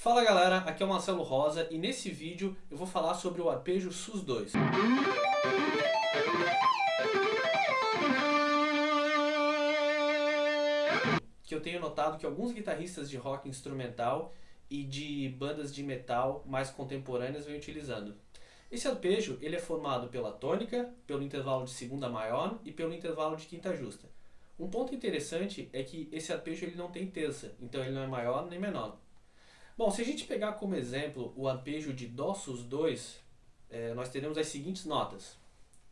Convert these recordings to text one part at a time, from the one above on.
Fala galera, aqui é o Marcelo Rosa e nesse vídeo eu vou falar sobre o arpejo SUS2. Que eu tenho notado que alguns guitarristas de rock instrumental e de bandas de metal mais contemporâneas vêm utilizando. Esse arpejo ele é formado pela tônica, pelo intervalo de segunda maior e pelo intervalo de quinta justa. Um ponto interessante é que esse arpejo ele não tem terça, então ele não é maior nem menor. Bom, se a gente pegar como exemplo o arpejo de Dó sus 2, é, nós teremos as seguintes notas.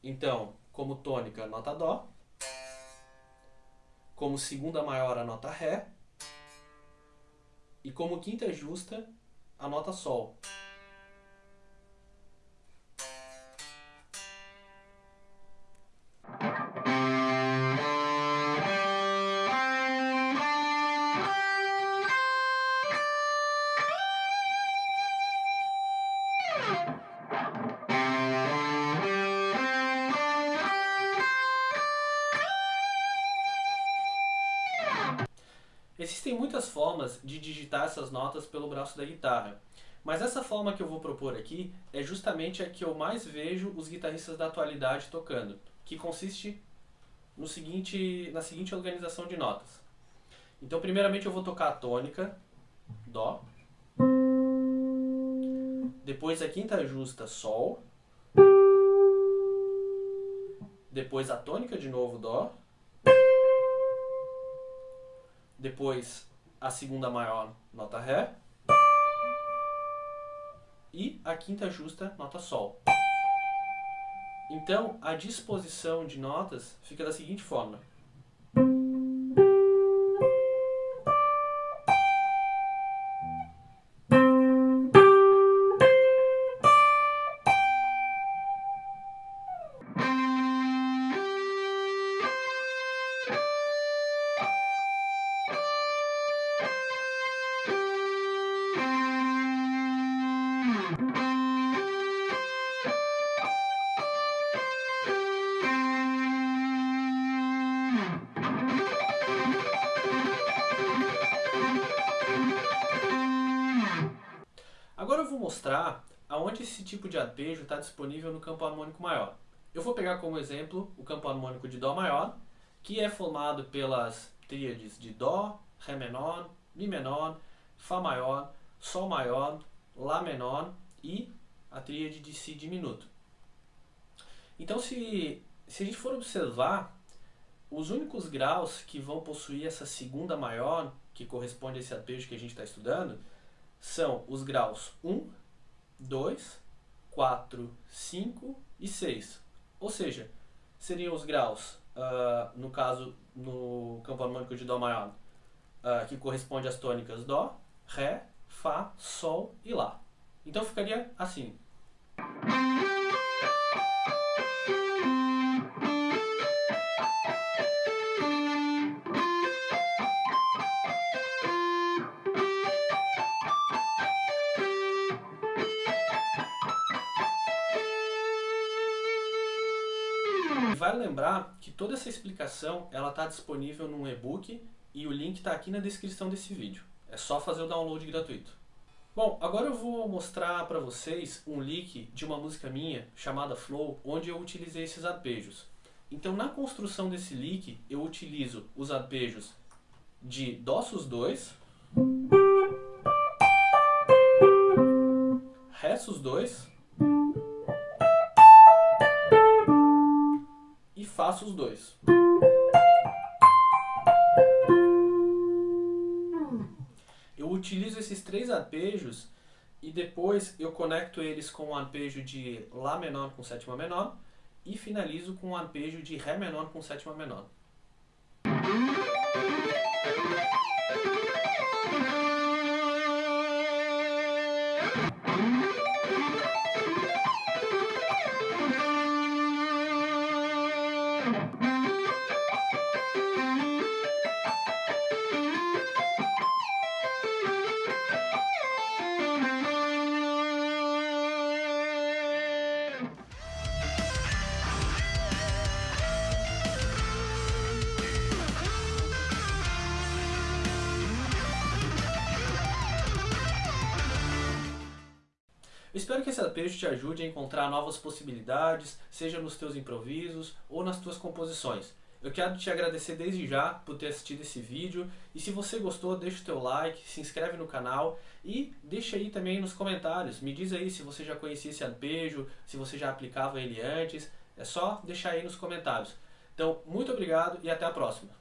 Então, como tônica, nota Dó. Como segunda maior, a nota Ré. E como quinta justa, a nota Sol. Existem muitas formas de digitar essas notas pelo braço da guitarra, mas essa forma que eu vou propor aqui é justamente a que eu mais vejo os guitarristas da atualidade tocando, que consiste no seguinte, na seguinte organização de notas. Então, primeiramente eu vou tocar a tônica, Dó, depois a quinta justa, Sol, depois a tônica de novo, Dó, depois a segunda maior, nota Ré, e a quinta justa, nota Sol. Então, a disposição de notas fica da seguinte forma. Mostrar aonde esse tipo de arpejo está disponível no campo harmônico maior. Eu vou pegar como exemplo o campo harmônico de Dó maior, que é formado pelas tríades de Dó, Ré menor, Mi menor, Fá maior, Sol maior, Lá menor e a tríade de Si diminuto. Então se, se a gente for observar, os únicos graus que vão possuir essa segunda maior, que corresponde a esse arpejo que a gente está estudando, são os graus 1, 2, 4, 5 e 6. Ou seja, seriam os graus, uh, no caso, no campo harmônico de Dó maior, uh, que corresponde às tônicas Dó, Ré, Fá, Sol e Lá. Então ficaria assim. Vale lembrar que toda essa explicação ela está disponível num e-book e o link está aqui na descrição desse vídeo. É só fazer o download gratuito. Bom, agora eu vou mostrar para vocês um leak de uma música minha chamada Flow, onde eu utilizei esses arpejos. Então na construção desse leak eu utilizo os arpejos de Dó sus 2, Ré sus 2 faço os dois. Eu utilizo esses três arpejos e depois eu conecto eles com o arpejo de Lá menor com sétima menor e finalizo com o arpejo de Ré menor com sétima menor. Thank you. Espero que esse arpejo te ajude a encontrar novas possibilidades, seja nos teus improvisos ou nas tuas composições. Eu quero te agradecer desde já por ter assistido esse vídeo e se você gostou, deixa o teu like, se inscreve no canal e deixa aí também nos comentários. Me diz aí se você já conhecia esse arpejo, se você já aplicava ele antes. É só deixar aí nos comentários. Então, muito obrigado e até a próxima.